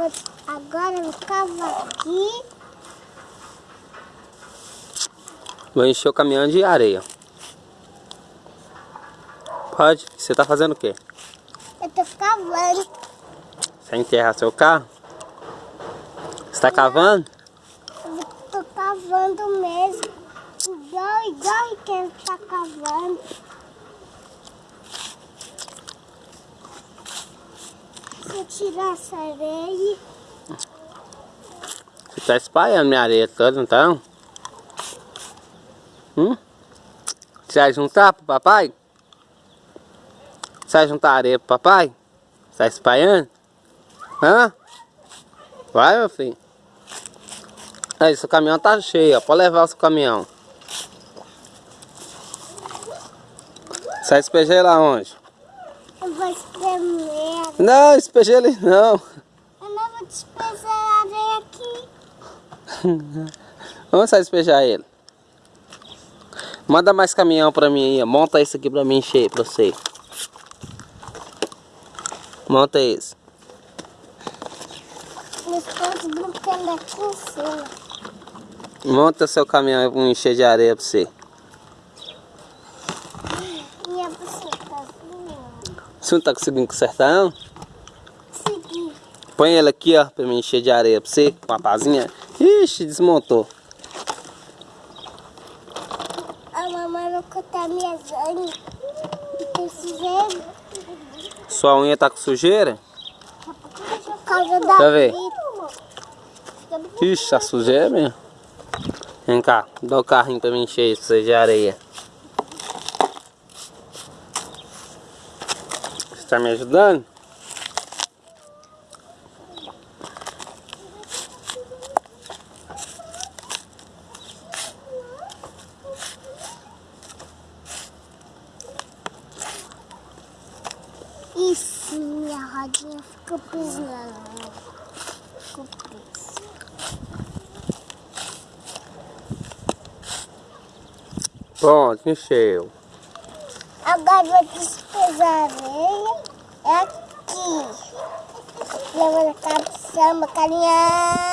Vou, agora eu cavar aqui. Vou encher o caminhão de areia. Pode. Você tá fazendo o quê? Eu tô cavando. Você enterra seu carro? Você tá cavando? Eu tô cavando mesmo. Igual, igual quem tá cavando. Eu tirar essa areia, Você tá espalhando minha areia toda, então? Hum? Você vai juntar pro papai? Você vai juntar areia pro papai? Você tá espalhando? Hã? Vai, meu filho. Aí, seu caminhão tá cheio, ó. Pode levar o seu caminhão. Você vai ele aonde? Vou espremer. Não, despeja ele não. Eu não vou despejar a areia aqui. Você vai despejar ele? Manda mais caminhão pra mim aí, ó. Monta esse aqui pra mim encher pra você. Monta cima. Monta seu caminhão pra encher de areia pra você. Minha bucetazinha. Você não tá conseguindo consertar não? Segui. Põe ele aqui, ó, pra mim encher de areia pra você, com a pazinha. Ixi, desmontou. A mamãe vai cortar minhas unhas. Tem sujeira. Sua unha tá com sujeira? Por causa da eu ver. Ixi, a sujeira mesmo. Vem cá, dá o carrinho pra mim encher isso de areia. Tá me ajudando? Isso, minha rodinha ficou pisando. Ficou presa. Pronto, encheu. Agora vou despesar. É aqui. Leva na cabeça, carinha.